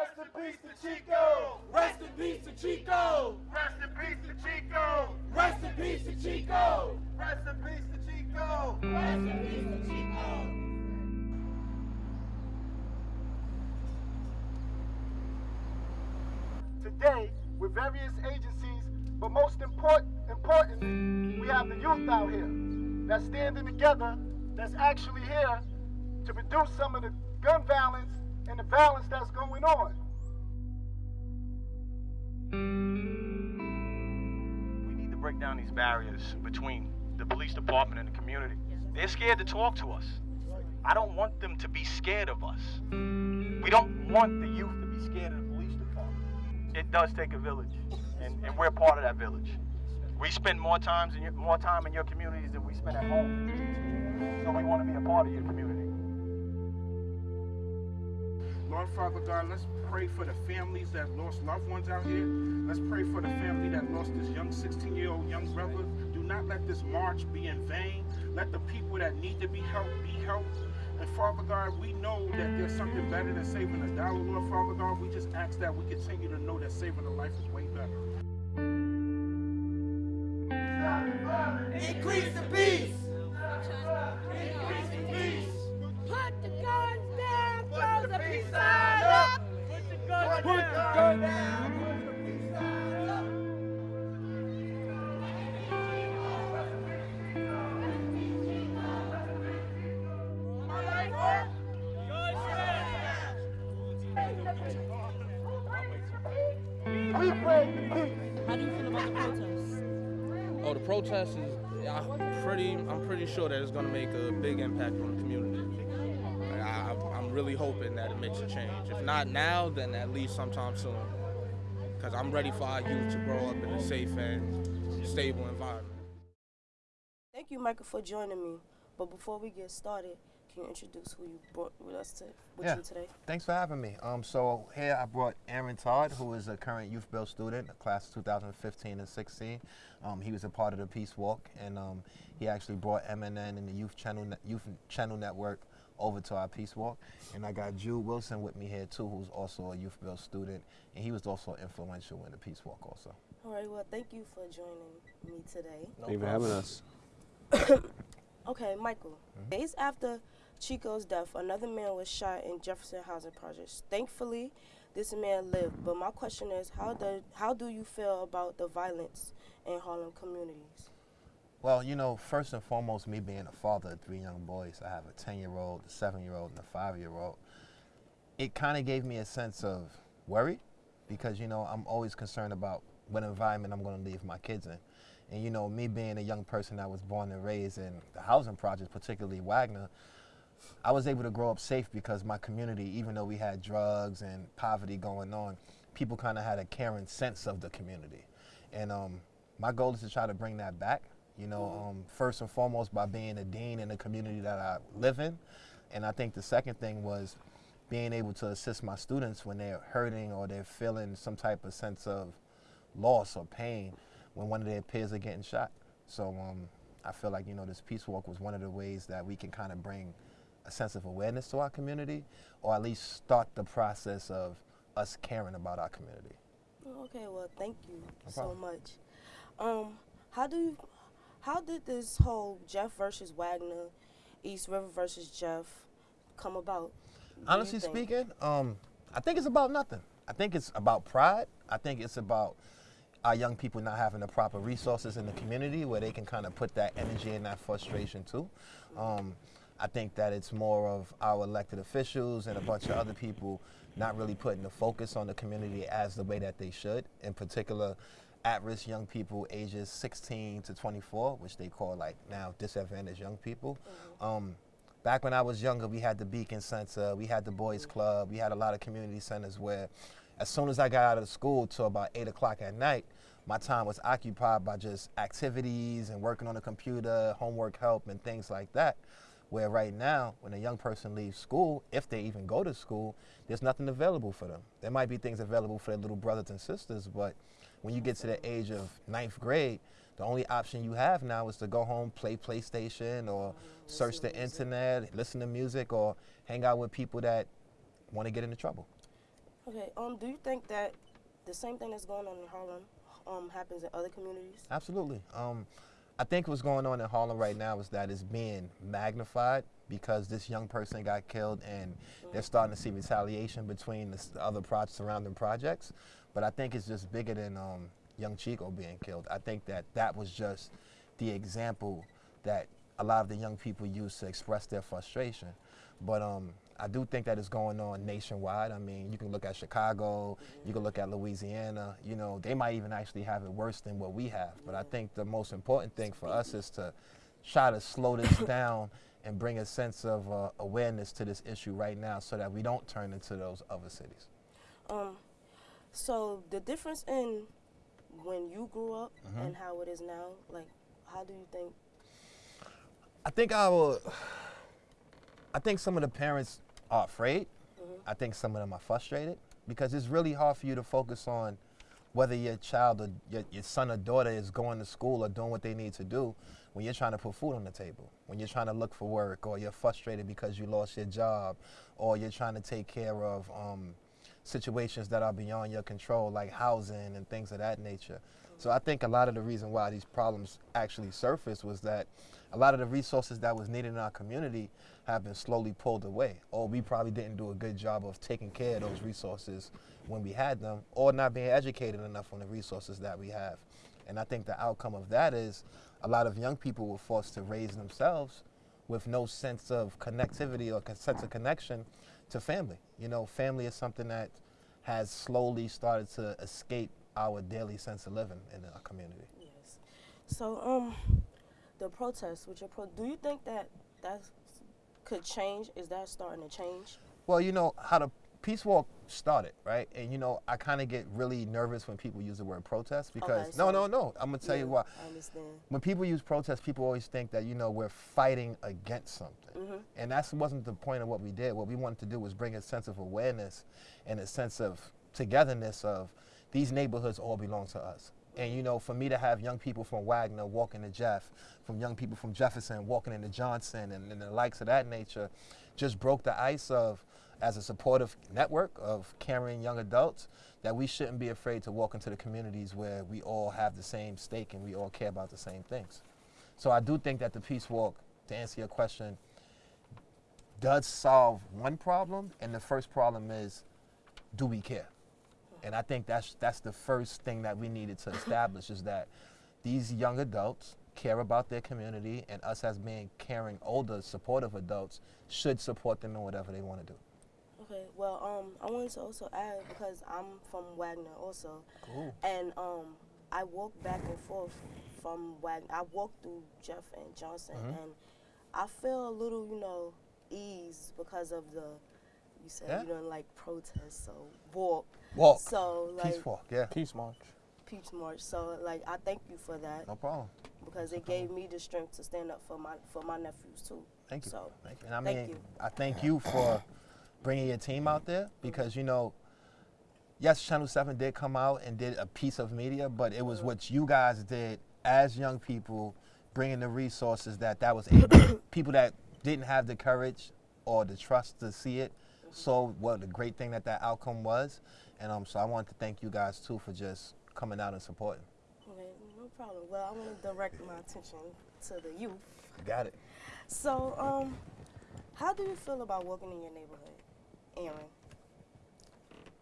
Rest in peace to Chico. Rest in peace to Chico. Rest in peace to Chico. Rest in peace to Chico. Rest in peace to Chico. Rest in peace to Chico. Today, with various agencies, but most important, importantly, we have the youth out here that's standing together, that's actually here to reduce some of the gun violence and the violence that's going on. We need to break down these barriers between the police department and the community. They're scared to talk to us. I don't want them to be scared of us. We don't want the youth to be scared of the police department. It does take a village, and, and we're part of that village. We spend more times in your, more time in your communities than we spend at home. So we want to be a part of your community. Lord Father God, let's pray for the families that lost loved ones out here. Let's pray for the family that lost this young 16 year old young brother. Do not let this march be in vain. Let the people that need to be helped be helped. And Father God, we know that there's something better than saving a dollar, Lord Father God. We just ask that we continue to know that saving a life is way better. Increase the peace. Increase the peace. Put the gun down. Put the peace sign up. My life work. Yours We pray. How do you feel about the protests? Oh, the protest is I'm pretty. I'm pretty sure that it's going to make a big impact on the community. Like, I, I'm really hoping that it makes a change. If not now, then at least sometime soon. Because I'm ready for our youth to grow up in a safe and stable environment. Thank you, Michael, for joining me. But before we get started, can you introduce who you brought with us to, with Yeah. you today? Thanks for having me. Um, so here I brought Aaron Todd, who is a current Youth Build student, class of 2015 and 16. Um, he was a part of the Peace Walk, and um, he actually brought MNN and the Youth Channel Net- Youth Channel Network over to our Peace Walk. And I got Jude Wilson with me here too, who's also a Youth Build student, and he was also influential in the Peace Walk also. All right, well, thank you for joining me today. No Thank you for having us. Okay, Michael. Mm-hmm. Days after Chico's death, another man was shot in Jefferson Housing Projects. Thankfully, this man lived. But my question is, how do how do you feel about the violence in Harlem communities? Well, you know, first and foremost, me being a father of three young boys, I have a 10 year old, a 7 year old, and a 5 year old. It kind of gave me a sense of worry because, you know, I'm always concerned about what environment I'm going to leave my kids in. And, you know, me being a young person that was born and raised in the housing projects, particularly Wagner, I was able to grow up safe because my community, even though we had drugs and poverty going on, people kind of had a caring sense of the community. And um, my goal is to try to bring that back, you know, um, first and foremost by being a dean in the community that I live in. And I think the second thing was being able to assist my students when they're hurting or they're feeling some type of sense of loss or pain when one of their peers are getting shot. So um, I feel like, you know, this peace walk was one of the ways that we can kind of bring a sense of awareness to our community or at least start the process of us caring about our community. Okay, well, thank you No so much. Um, how do you, how did this whole Jeff versus Wagner, East River versus Jeff, come about? Honestly speaking, um, I think it's about nothing. I think it's about pride. I think it's about our young people not having the proper resources in the community where they can kind of put that energy and that frustration too. Um, I think that it's more of our elected officials and a bunch of other people not really putting the focus on the community as the way that they should. In particular, at-risk young people ages 16 to 24, which they call like now disadvantaged young people. Um, back when I was younger, we had the Beacon Center, we had the Boys Club, we had a lot of community centers where as soon as I got out of school till about 8 o'clock at night, my time was occupied by just activities and working on the computer, homework help, and things like that. Where right now, when a young person leaves school, if they even go to school, there's nothing available for them. There might be things available for their little brothers and sisters, but when you get to the age of ninth grade, the only option you have now is to go home, play PlayStation, or search the internet, listen to music, or hang out with people that want to get into trouble. Okay. Um, do you think that the same thing that's going on in Harlem um happens in other communities? Absolutely. Um, I think what's going on in Harlem right now is that it's being magnified because this young person got killed and they're starting to see retaliation between the, the other pro- surrounding projects. But I think it's just bigger than um, young Chico being killed. I think that that was just the example that a lot of the young people use to express their frustration. But um, I do think that it's going on nationwide. I mean, you can look at Chicago, you can look at Louisiana. You know, they might even actually have it worse than what we have. But I think the most important thing for us is to try to slow this down and bring a sense of uh, awareness to this issue right now, so that we don't turn into those other cities. Um, so the difference in when you grew up and how it is now, like, how do you think? I think I will. I think some of the parents are afraid. I think some of them are frustrated because it's really hard for you to focus on whether your child or your, your son or daughter is going to school or doing what they need to do when you're trying to put food on the table, when you're trying to look for work, or you're frustrated because you lost your job, or you're trying to take care of um, situations that are beyond your control, like housing and things of that nature. So I think a lot of the reason why these problems actually surfaced was that a lot of the resources that was needed in our community have been slowly pulled away, or we probably didn't do a good job of taking care of those resources when we had them, or not being educated enough on the resources that we have. And I think the outcome of that is a lot of young people were forced to raise themselves with no sense of connectivity or sense of connection to family. You know, family is something that has slowly started to escape our daily sense of living in our community. Yes. So um, the protests with your pro, do you think that that could change? Is that starting to change? Well, you know how the peace walk started, right? And you know, I kind of get really nervous when people use the word protest because Okay, no, so- no, no. I'm gonna tell Yeah, you why. I understand. When people use protest, people always think that you know we're fighting against something, Mhm. and that wasn't the point of what we did. What we wanted to do was bring a sense of awareness and a sense of togetherness of these neighborhoods all belong to us. And you know, for me to have young people from Wagner walking to Jeff, from young people from Jefferson walking into Johnson, and, and the likes of that nature, just broke the ice of, as a supportive network of caring young adults, that we shouldn't be afraid to walk into the communities where we all have the same stake and we all care about the same things. So I do think that the peace walk, to answer your question, does solve one problem, and the first problem is, do we care? And I think that's that's the first thing that we needed to establish is that these young adults care about their community, and us as being caring, older, supportive adults should support them in whatever they want to do. Okay. Well, um, I wanted to also add because I'm from Wagner also, Cool. and um, I walk back and forth from Wagner. I walk through Jeff and Johnson, Mhm. and I feel a little, you know, ease because of the. You said Yeah. you don't like protests, so walk. Walk. So like Peace walk. Yeah. Peace march. Peach March. So like I thank you for that No problem. because it gave me the strength to stand up for my for my nephews too. Thank you. So Thank you. And I thank mean, you. I thank you for bringing your team out there because you know, yes, Channel Seven did come out and did a piece of media, but it was what you guys did as young people, bringing the resources that that was able, people that didn't have the courage or the trust to see it. So what a great thing that that outcome was, and um, so I want to thank you guys too for just coming out and supporting. okay, no problem. Well, I want to direct my attention to the youth. Got it. So um, how do you feel about walking in your neighborhood, Aaron?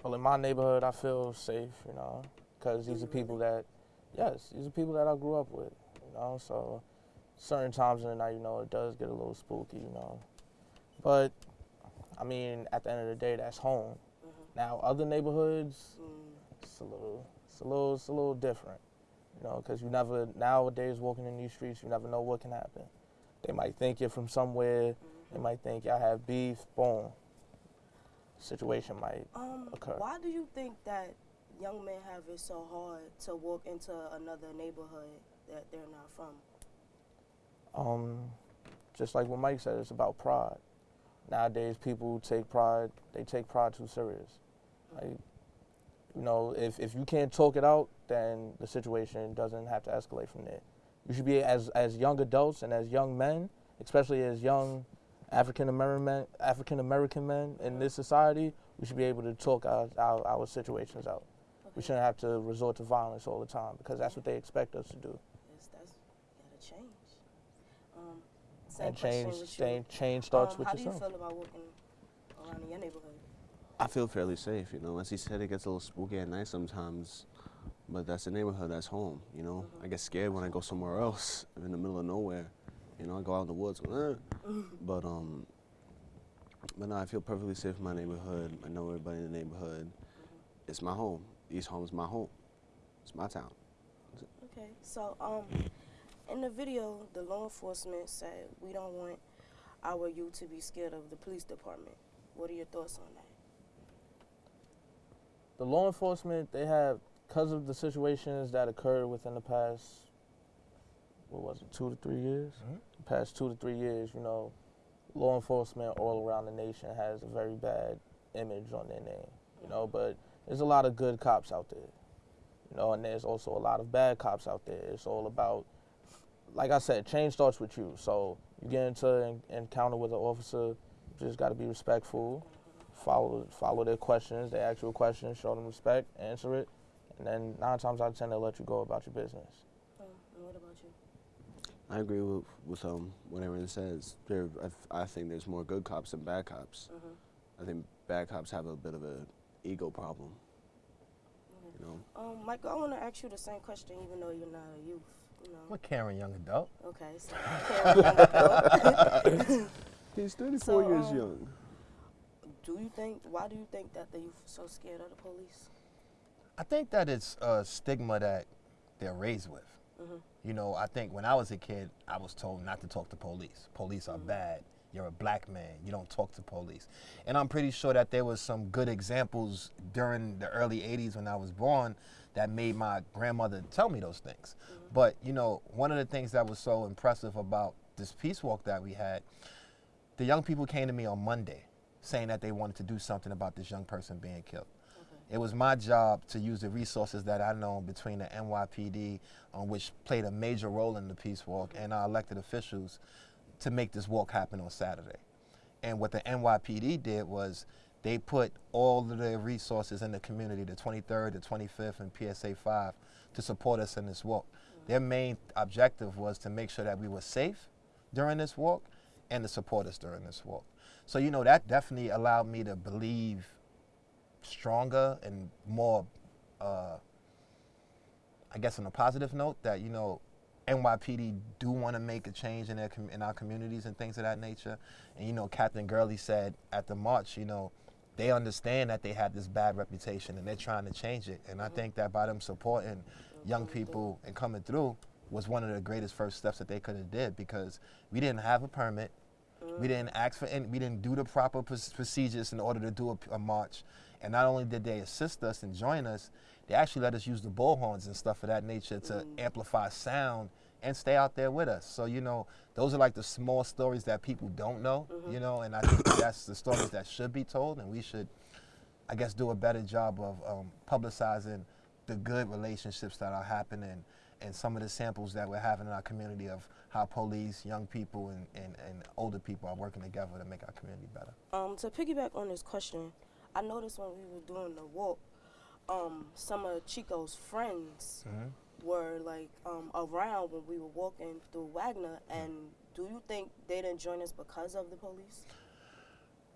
Well, in my neighborhood, I feel safe, you know, because these are mm-hmm. people that, yes, these are people that I grew up with, you know. So, certain times in the night, you know, it does get a little spooky, you know. But, I mean, at the end of the day, that's home. Mm-hmm. Now, other neighborhoods, Mm, it's a little, it's a little, it's a little different, you know, because you never nowadays walking in these streets, you never know what can happen. They might think you're from somewhere. They mm-hmm. might think y'all have beef. Boom. Situation might um, occur. why do you think that young men have it so hard to walk into another neighborhood that they're not from? Um, just like what Mike said, it's about pride. Nowadays, people take pride. They take pride too serious. Like, you know, if if you can't talk it out, then the situation doesn't have to escalate from there. You should be as as young adults and as young men, especially as young African American men, African American men in this society. we should be able to talk our, our, our situations out. We shouldn't have to resort to violence all the time because that's what they expect us to do. Yes, that's gotta change. Um, same And change, with change, change starts um, with how do you feel about walking around in your neighborhood? I feel fairly safe, you know. As he said, it gets a little spooky at night sometimes, but that's the neighborhood, that's home, you know. I get scared when I go somewhere else, in the middle of nowhere, you know. I go out in the woods, eh. but um, but no, I feel perfectly safe in my neighborhood. I know everybody in the neighborhood. It's my home. East Home is my home. It's my town. Okay, so um, in the video, the law enforcement said we don't want our youth to be scared of the police department. What are your thoughts on that? the law enforcement they have because of the situations that occurred within the past what was it two to three years Mhm. the past two to three years you know law enforcement all around the nation has a very bad image on their name you know but there's a lot of good cops out there you know and there's also a lot of bad cops out there it's all about like i said change starts with you so you get into an encounter with an officer you just got to be respectful follow follow their questions. their actual questions, show them respect, answer it, and then nine times out of ten they'll let you go about your business. Um, and what about you? I agree with with um what everyone says. There, I, I think there's more good cops than bad cops. Mhm. I think bad cops have a bit of a ego problem. You know. Um, Michael, I want to ask you the same question, even though you're not a youth. You know. What Karen, young adult? Okay, so Karen, young adult. He's 34 So, years um, young. do you think? Why do you think that the youth are so scared of the police? I think that it's a stigma that they're raised with. Mhm. You know, I think when I was a kid, I was told not to talk to police. Police are bad. You're a black man. You don't talk to police. And I'm pretty sure that there was some good examples during the early 80s when I was born that made my grandmother tell me those things. But, you know, one of the things that was so impressive about this peace walk that we had, the young people came to me on Monday saying that they wanted to do something about this young person being killed. It was my job to use the resources that I know between the NYPD, um, which played a major role in the peace walk, and our elected officials to make this walk happen on Saturday. And what the NYPD did was they put all of their resources in the community, the 23rd, the 25th, and PSA 5, to support us in this walk. Their main objective was to make sure that we were safe during this walk and to support us during this walk. So, you know, that definitely allowed me to believe stronger and more, uh, I guess, on a positive note that you know, NYPD do want to make a change in their in our communities and things of that nature. And you know, Captain Gurley said at the march, you know, they understand that they had this bad reputation and they're trying to change it. And I think that by them supporting young people and coming through was one of the greatest first steps that they could have did because we didn't have a permit. We didn't ask for any, we didn't do the proper procedures in order to do a march. And not only did they assist us and join us, they actually let us use the bullhorns and stuff of that nature to amplify sound and stay out there with us. So, you know, those are like the small stories that people don't know, you know, and I think that's the stories that should be told and we should, I guess, do a better job of um, publicizing the good relationships that are happening and some of the samples that we're having in our community of how police, young people, and, and, and older people are working together to make our community better. Um, to piggyback on this question, I noticed when we were doing the walk, um, some of Chico's friends were like um, around when we were walking through Wagner. And do you think they didn't join us because of the police?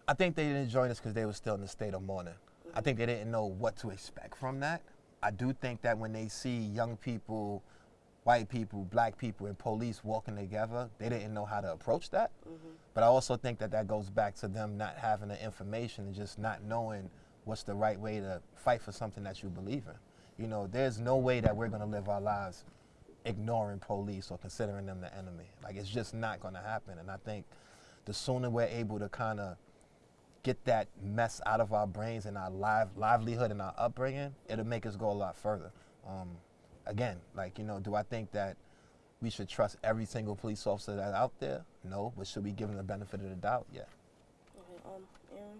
I think they didn't join us because they were still in the state of mourning. I think they didn't know what to expect from that. I do think that when they see young people, white people, black people, and police walking together, they didn't know how to approach that. But I also think that that goes back to them not having the information and just not knowing what's the right way to fight for something that you believe in. You know, there's no way that we're going to live our lives ignoring police or considering them the enemy. Like, it's just not going to happen. And I think the sooner we're able to kind of get that mess out of our brains and our live, livelihood and our upbringing, it'll make us go a lot further. Um, again, like, you know, do I think that we should trust every single police officer that's out there? No, but should we give them the benefit of the doubt? Yeah. Okay, um, Aaron,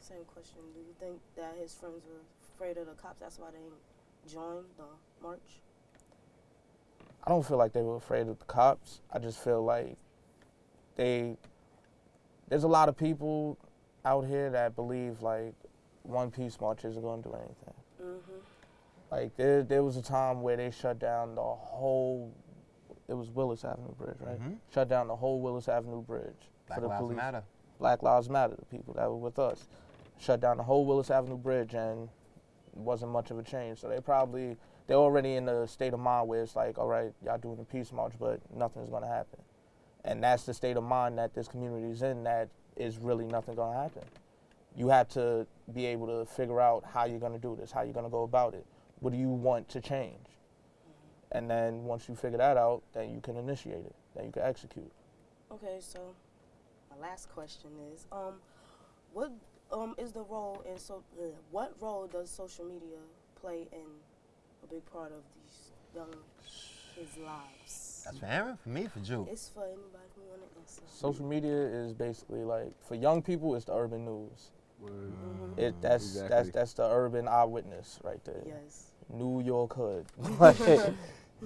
same question. Do you think that his friends were afraid of the cops? That's why they didn't join the march? I don't feel like they were afraid of the cops. I just feel like they there's a lot of people out here that believe like one peace march isn't going to do anything. Mhm. Like there, there was a time where they shut down the whole. It was Willis Avenue Bridge, right? Mhm. Shut down the whole Willis Avenue Bridge Black for the Lives police. Matter. Black Lives Matter, the people that were with us. Shut down the whole Willis Avenue Bridge, and wasn't much of a change. So they probably they're already in the state of mind where it's like, all right, y'all doing the peace march, but nothing's gonna happen. And that's the state of mind that this community is in. That is really nothing gonna happen. You have to be able to figure out how you're gonna do this, how you're gonna go about it. What do you want to change? And then once you figure that out, then you can initiate it. Then you can execute. Okay, so my last question is, um, what um is the role in so uh, what role does social media play in a big part of these young kids' lives? That's for Aaron, for me, for Jude. It's for anybody who want to answer. Social media is basically like for young people, it's the urban news. Mhm. It that's that's that's the urban eyewitness right there. Yes. New York hood. like,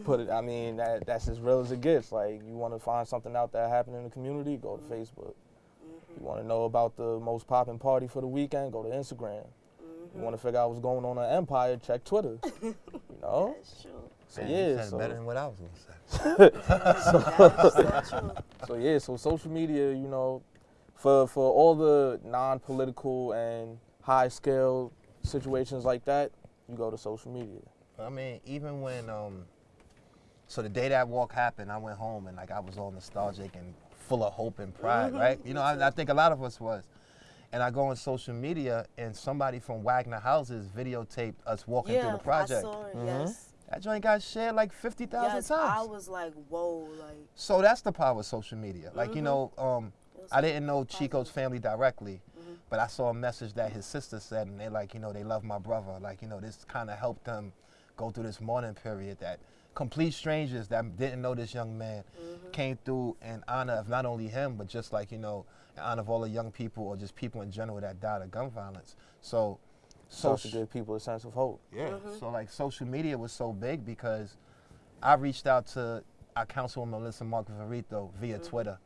put it. I mean that that's as real as it gets. Like you want to find something out that happened in the community, go to Facebook. Mm-hmm. You want to know about the most popping party for the weekend, go to Instagram. Mm-hmm. You want to figure out what's going on in Empire, check Twitter. you know. That's true. So Man, you yeah, said so, better than what I was gonna say. So so yeah, so social media, you know, for for all the non-political and high-scale situations like that, you go to social media. I mean, even when um, so the day that walk happened, I went home and like I was all nostalgic and full of hope and pride, Mhm. right? You know, I, I think a lot of us was. And I go on social media and somebody from Wagner Houses videotaped us walking yeah, through the project. I saw it. Mhm. Yes. That joint got shared like fifty thousand Yes, times. I was like, whoa, like. So that's the power of social media. Like you Mhm. know, um, I didn't know positive. Chico's family directly. But I saw a message that his sister said, and they like, you know, they love my brother. Like you know, this kind of helped them go through this mourning period. That complete strangers that didn't know this young man Mhm. came through in honor of not only him, but just like you know, in honor of all the young people or just people in general that died of gun violence. So, So social- give people a sense of hope. yeah. Mhm. So like social media was so big because I reached out to our councilwoman Melissa Mark-Viverito via Twitter.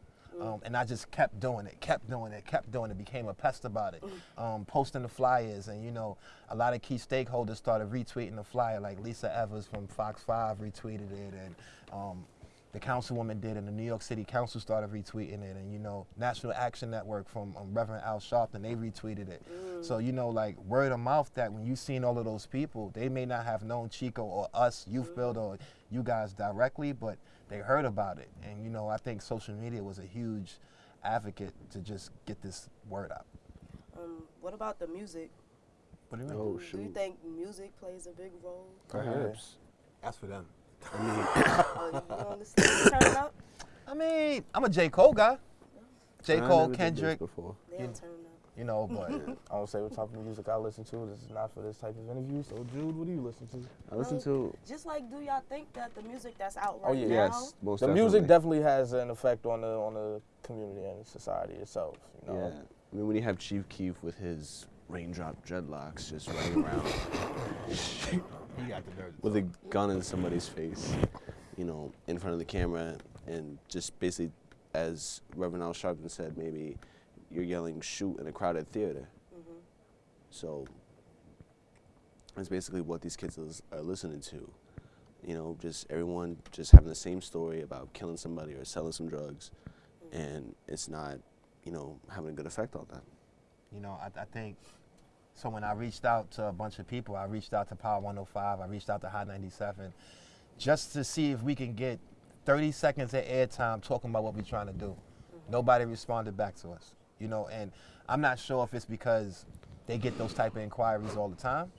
Um, and I just kept doing it, kept doing it, kept doing it, became a pest about it. Um, posting the flyers, and you know, a lot of key stakeholders started retweeting the flyer, like Lisa Evers from Fox 5 retweeted it, and um, the councilwoman did, and the New York City Council started retweeting it, and you know, National Action Network from um, Reverend Al Sharpton, they retweeted it. So you know, like word of mouth that when you've seen all of those people, they may not have known Chico or us, Youth Builder, or you guys directly, but they heard about it, and you know, I think social media was a huge advocate to just get this word out. Um, what about the music? What do you mean? Oh Do you think music plays a big role? Perhaps. That's for them. I mean, Oh, you don't listen to Turn Up? I mean, I'm a J. Cole guy. J Cole, never did this Kendrick, before. They You- don't turn up. You know, but I don't say what type of music I listen to. This is not for this type of interview. So Jude, what do you listen to? I listen to Just like, do y'all think that the music that's out oh, right Oh, yeah. now? yes, most the definitely. music definitely has an effect on the on the community and society itself. You know? Yeah, I mean when you have Chief Keef with his raindrop dreadlocks just running around he got the dirt. with a gun in somebody's face, you know, in front of the camera, and just basically, as Reverend Al Sharpton said, maybe you're yelling "shoot" in a crowded theater. Mhm. So that's basically what these kids is- are listening to. You know, just everyone just having the same story about killing somebody or selling some drugs, and it's not, you know, having a good effect on them. You know, I, I think so. When I reached out to a bunch of people, I reached out to Power 105, I reached out to Hot 97, just to see if we can get 30 seconds of airtime talking about what we're trying to do. Nobody responded back to us. You know, and I'm not sure if it's because they get those type of inquiries all the time,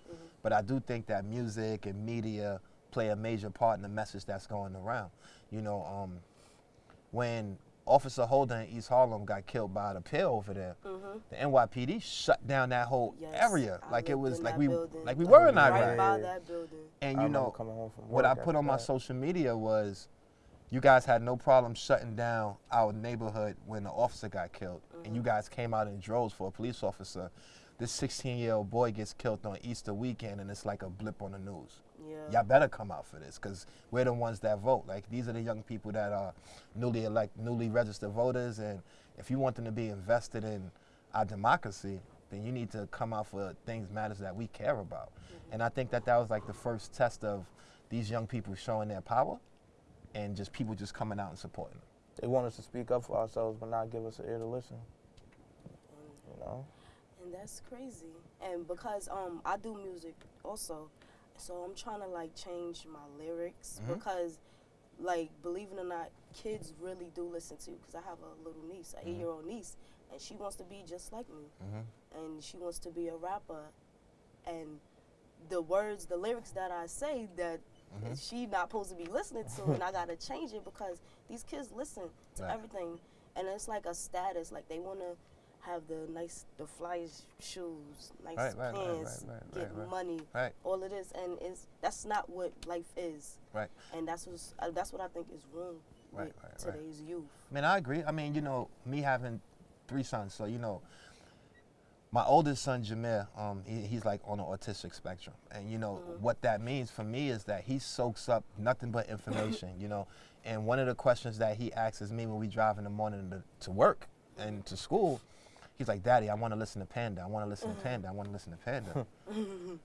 but I do think that music and media play a major part in the message that's going around. You know, um, when Officer Holder in East Harlem got killed by the pill over there, Mhm. the NYPD shut down that whole Yes, area I like it lived was in like we building. like we were in Iraq. Right by that building. And you remember know coming home from what I put after on my social media was you guys had no problem shutting down our neighborhood when the officer got killed and you mm-hmm. guys came out in droves for a police officer. This 16 year old boy gets killed on Easter weekend and it's like a blip on the news Yeah. y'all better come out for this because we're the ones that vote. Like these are the young people that are newly elect, newly registered voters, and if you want them to be invested in our democracy, then you need to come out for things matters that we care about. Mm-hmm. And I think that that was like the first test of these young people showing their power, and just people just coming out and supporting them. They want us to speak up for ourselves, but not give us an ear to listen. You know. and that's crazy. And because um I do music also, so I'm trying to like change my lyrics Mhm. because like believe it or not, kids really do listen to. Because I have a little niece, an Mhm. eight year old niece, and she wants to be just like me, Mm-hmm. and she wants to be a rapper, and the words, the lyrics that I say that Mhm. she not supposed to be listening to, and I gotta change it because these kids listen to Right. everything, and it's like a status. Like they wanna have the nice, the flyest shoes, nice Right, right, pants, get money, Right. all of this, and it's that's not what life is. Right. And that's what's, uh, that's what I think is wrong with today's youth. Man, I agree. I mean, you know, me having three sons, so you know, my oldest son Jameer, um, he, he's like on the autistic spectrum, and you know mm-hmm. what that means for me is that he soaks up nothing but information, you know. And one of the questions that he asks me when we drive in the morning to, to work and to school, he's like, "Daddy, I want to listen to Panda. I want to mm-hmm. listen to Panda. I want to listen to Panda."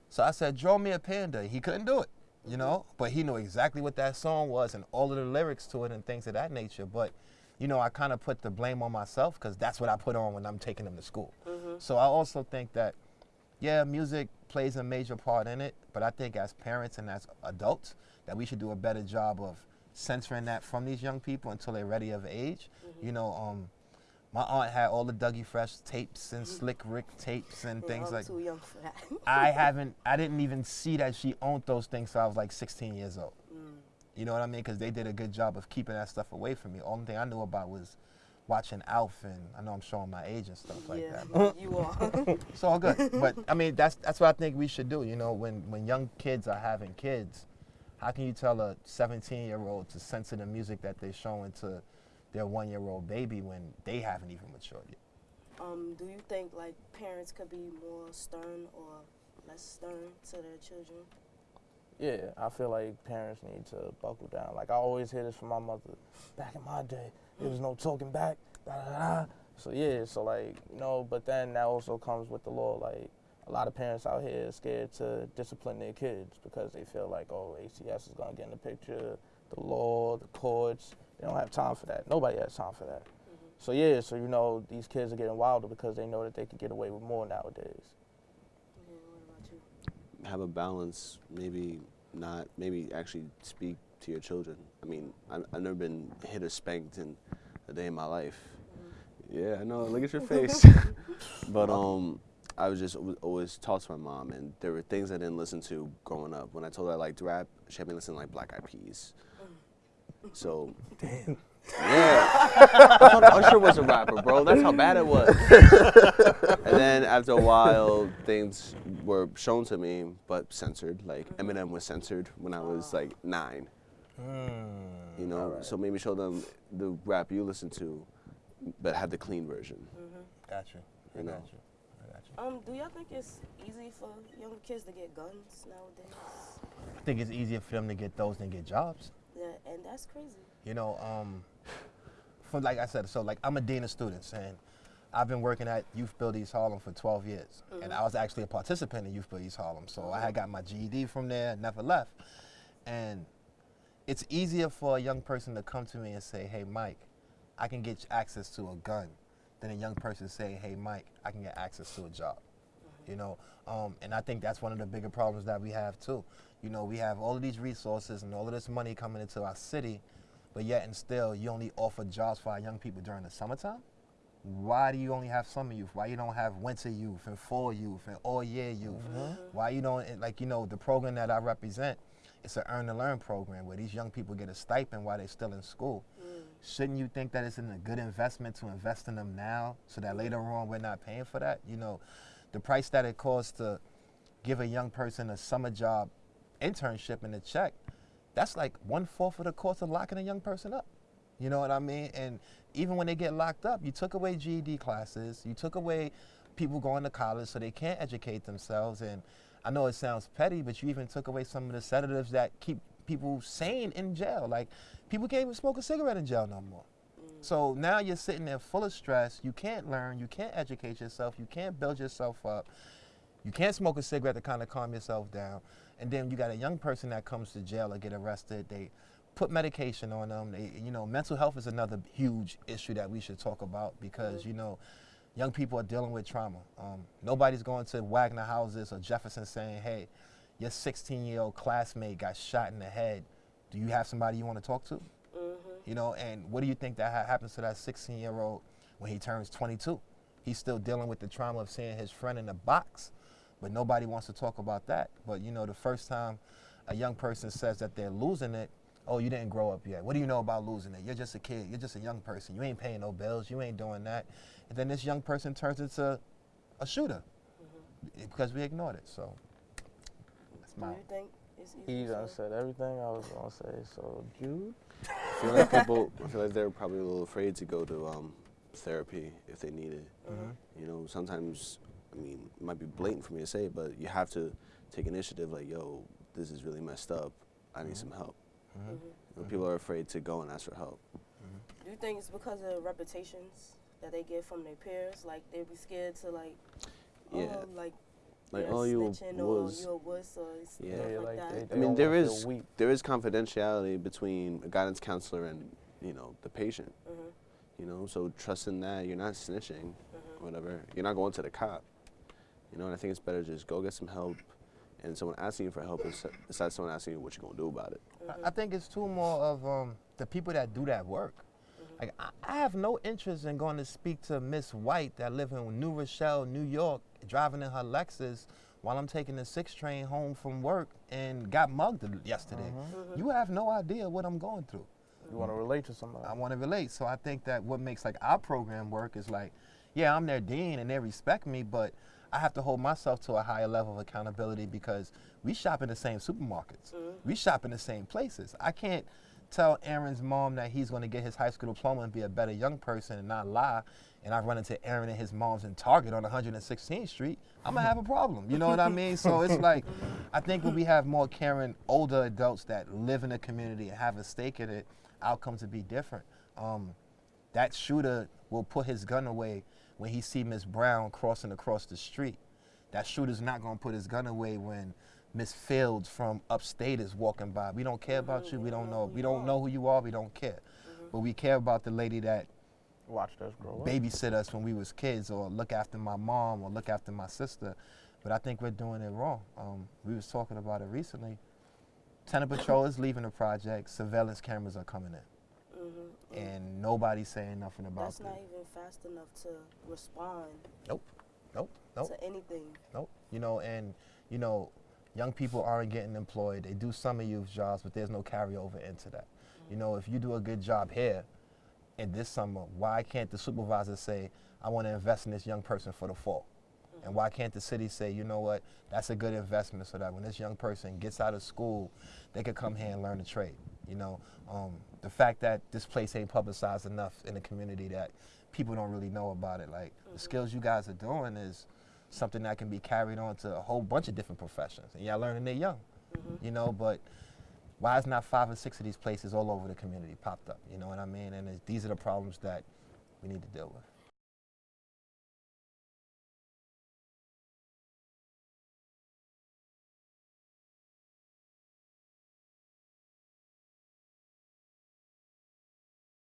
so I said, "Draw me a panda." He couldn't do it, you know, but he knew exactly what that song was and all of the lyrics to it and things of that nature. But you know, I kind of put the blame on myself because that's what I put on when I'm taking him to school. Mm-hmm. So I also think that, yeah, music plays a major part in it, but I think as parents and as adults, that we should do a better job of censoring that from these young people until they're ready of age. Mm-hmm. You know, um, my aunt had all the Dougie Fresh tapes and mm. Slick Rick tapes and things I'm like. too young for that. I haven't, I didn't even see that she owned those things till I was like 16 years old. Mm. You know what I mean? Because they did a good job of keeping that stuff away from me. Only thing I knew about was watching Alf, and I know I'm showing my age and stuff like yeah, that. you are. It's all good. But I mean, that's that's what I think we should do. You know, when when young kids are having kids, how can you tell a 17 year old to censor the music that they're showing to their one year old baby when they haven't even matured yet? um, do you think like parents could be more stern or less stern to their children? Yeah, I feel like parents need to buckle down. Like I always hear this from my mother. Back in my day, there was no talking back. Da, da, da. So yeah, so like you know, but then that also comes with the law. Like a lot of parents out here are scared to discipline their kids because they feel like oh ACS is gonna get in the picture, the law, the courts. They don't have time for that. Nobody has time for that. Mm-hmm. So yeah, so you know these kids are getting wilder because they know that they can get away with more nowadays. Yeah, what about you? have a balance. Maybe not. Maybe actually speak to your children. I mean, I, I've never been hit or spanked in a day in my life. Yeah, I know. Look at your face. but um, I was just always taught to my mom, and there were things I didn't listen to growing up. When I told her I liked rap, she had me listen to like Black Eyed Peas. So damn. Yeah, I thought Usher was a rapper, bro. That's how bad it was. and then after a while, things were shown to me, but censored. Like Eminem was censored when I was like nine. You know, so maybe show them the rap you listen to, but have the clean version. Got you. I You know. got you. I got you. Um, do y'all think it's easy for young kids to get guns nowadays? I think it's easier for them to get those than get jobs. Yeah, and that's crazy. You know, um, for like I said, so like I'm a dean of students, and I've been working at Youth Build East Harlem for 12 years, and I was actually a participant in Youth Build East Harlem. So I had got my GED from there, never left, and it's easier for a young person to come to me and say, "Hey, Mike, I can get access to a gun," than a young person say, "Hey, Mike, I can get access to a job." you know? Um, and i think that's one of the bigger problems that we have too. You know we have all of these resources and all of this money coming into our city but yet and still you only offer jobs for our young people during the summertime? Why do you only have summer youth? Why you don't have winter youth and fall youth and all year youth? Why you don't like you know the program that i represent it's an earn to learn program where these young people get a stipend while they're still in school. Mm. Shouldn't you think that it's a good investment to invest in them now so that later on we're not paying for that? You know the price that it costs to give a young person a summer job internship and a check that's like one fourth of the cost of locking a young person up. You know what i mean? And even when they get locked up you took away ged classes you took away people going to college so they can't educate themselves and i know it sounds petty but you even took away some of the sedatives that keep people sane in jail like people can't even smoke a cigarette in jail no more mm. So now you're sitting there full of stress. You can't learn. You can't educate yourself. You can't build yourself up. You can't smoke a cigarette to kind of calm yourself down. And then you got a young person that comes to jail or get arrested. They put medication on them. They, you know, mental health is another huge issue that we should talk about because you know, young people are dealing with trauma. Um, nobody's going to Wagner houses or Jefferson saying, "Hey, your 16-year-old classmate got shot in the head. Do you have somebody you want to talk to?" Mm-hmm. You know, and what do you think that ha- happens to that 16-year-old when he turns 22? He's still dealing with the trauma of seeing his friend in a box, but nobody wants to talk about that. But you know, the first time a young person says that they're losing it, oh, you didn't grow up yet. What do you know about losing it? You're just a kid. You're just a young person. You ain't paying no bills. You ain't doing that. And then this young person turns into a shooter mm-hmm. because we ignored it. So that's Do my. you think it's easy? He to done say? said everything I was gonna say. So Jude, I feel like people, I feel like they're probably a little afraid to go to um, therapy if they need it. Mm-hmm. You know, sometimes, I mean, it might be blatant for me to say, but you have to take initiative. Like, yo, this is really messed up. I need mm-hmm. some help. Mm-hmm. You know, people are afraid to go and ask for help. Do you think it's because of reputations that they get from their peers? Like they'd be scared to like, Yeah. oh, like, Like, you're oh, you a snitching or wuss. you a wuss or stuff Yeah. like, Yeah, like that. they- I mean, don't there wanna feel is weak. there is confidentiality between a guidance counselor and you know the patient. Mhm. You know, so trusting that you're not snitching, Mhm. whatever. You're not going to the cop. You know, and I think it's better just go get some help, and someone asking you for help is- besides someone asking you what you're gonna do about it. Mm-hmm. I- I think it's too more of um, the people that do that work. Like I, I have no interest in going to speak to Miss White that live in New Rochelle, New York, driving in her Lexus while I'm taking the six train home from work and got mugged yesterday. You have no idea what I'm going through. you want to relate to somebody. I want to relate. So I think that what makes like our program work is like, yeah, I'm their dean and they respect me, but I have to hold myself to a higher level of accountability because we shop in the same supermarkets. We shop in the same places. I can't tell Aaron's mom that he's going to get his high school diploma and be a better young person and not lie. And I run into Aaron and his mom's in Target on 116th Street. I'm gonna have a problem. You know what I mean? So it's like, I think when we have more caring older adults that live in the community and have a stake in it, outcomes would be different. Um, that shooter will put his gun away when he see Miss Brown crossing across the street. That shooter's not gonna put his gun away when Miss Fields from upstate is walking by. We don't care about you. We don't know. We don't know who you are. We don't care. But we care about the lady that Watched us grow up. babysit us when we was kids or look after my mom or look after my sister. But I think we're doing it wrong. Um, we was talking about it recently. Tenant Patrol is leaving the project. Surveillance cameras are coming in. And nobody's saying nothing about it. That's not even fast enough to respond Nope. Nope. Nope. to anything. Nope. You know, and you know, young people aren't getting employed. They do summer youth jobs, but there's no carryover into that. You know, if you do a good job here in this summer, why can't the supervisor say, I want to invest in this young person for the fall? And why can't the city say, you know what, that's a good investment so that when this young person gets out of school, they could come here and learn a trade? You know, um, the fact that this place ain't publicized enough in the community that people don't really know about it. Like the skills you guys are doing is something that can be carried on to a whole bunch of different professions. And y'all learning they're young, you know, but why is not five or six of these places all over the community popped up? You know what I mean? And it's, these are the problems that we need to deal with.